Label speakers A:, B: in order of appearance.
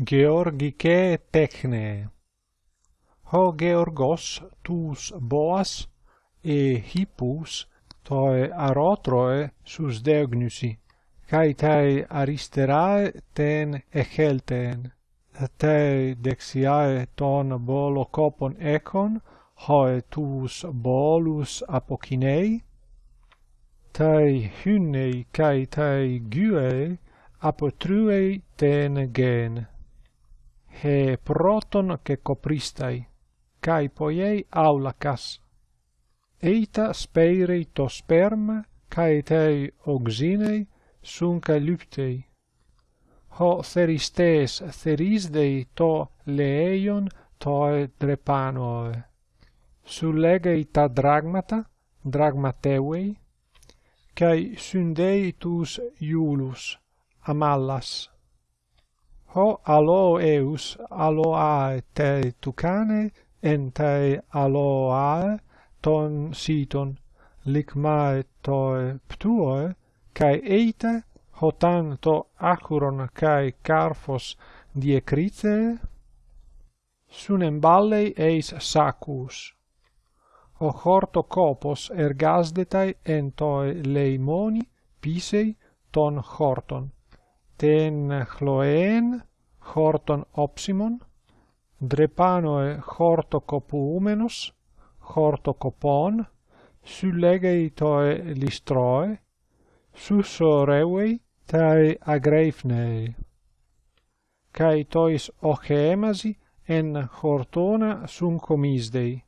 A: Georgike techne. Ho Georgos tus boas e hippus toi arotroe sus deognusi, cae tae aristerae ten echelten. tae dexiae ton bolo copon econ, hoe tus bolus apocinei, tae hynnei cae tae gyuei apotruei ten gen he proton che copristai kai poiei aulacas. Eita speirei to sperma kai tei oxinei sun lyptei ho theristes therisdei to leion toe drepanoe. Sullegei ta dragmata dragmateuei kai syndei tus iulus amallas ho alo eus aloae te tucane en te aloae ton siton ligmae toe ptuoe kai eite ho tanto acuron kai carfos diecrite sunemballei eis sacus. O horto copos ergasdetai en toi leimoni pisei ton horton ten chloen horton opsimon drepanoe copon hortocopon sylegeitoe listroe susoreuei tae agreifnei. Kai tois ochemasi en hortona sum comisdei